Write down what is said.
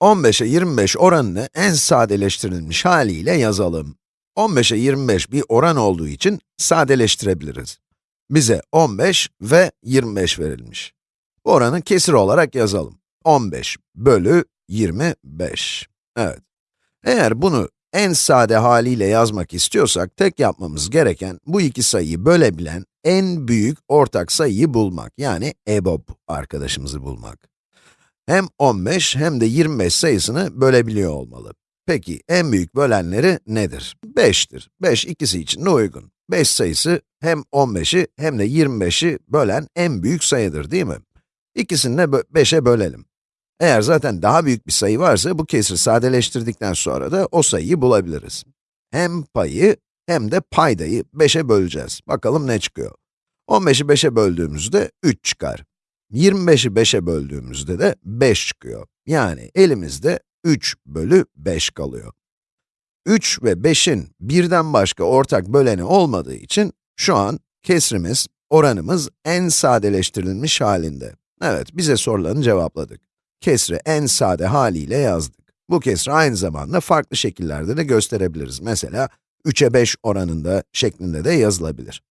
15'e 25 oranını en sadeleştirilmiş haliyle yazalım. 15'e 25 bir oran olduğu için sadeleştirebiliriz. Bize 15 ve 25 verilmiş. Bu oranı kesir olarak yazalım. 15 bölü 25. Evet. Eğer bunu en sade haliyle yazmak istiyorsak, tek yapmamız gereken bu iki sayıyı bölebilen en büyük ortak sayıyı bulmak. Yani EBOB arkadaşımızı bulmak. Hem 15 hem de 25 sayısını bölebiliyor olmalı. Peki, en büyük bölenleri nedir? 5'tir. 5 ikisi için de uygun. 5 sayısı hem 15'i hem de 25'i bölen en büyük sayıdır değil mi? İkisini de 5'e bölelim. Eğer zaten daha büyük bir sayı varsa, bu kesri sadeleştirdikten sonra da o sayıyı bulabiliriz. Hem payı hem de paydayı 5'e böleceğiz. Bakalım ne çıkıyor? 15'i 5'e böldüğümüzde 3 çıkar. 25'i 5'e böldüğümüzde de 5 çıkıyor. Yani elimizde 3 bölü 5 kalıyor. 3 ve 5'in birden başka ortak böleni olmadığı için şu an kesrimiz, oranımız en sadeleştirilmiş halinde. Evet, bize sorularını cevapladık. Kesri en sade haliyle yazdık. Bu kesri aynı zamanda farklı şekillerde de gösterebiliriz. Mesela 3'e 5 oranında şeklinde de yazılabilir.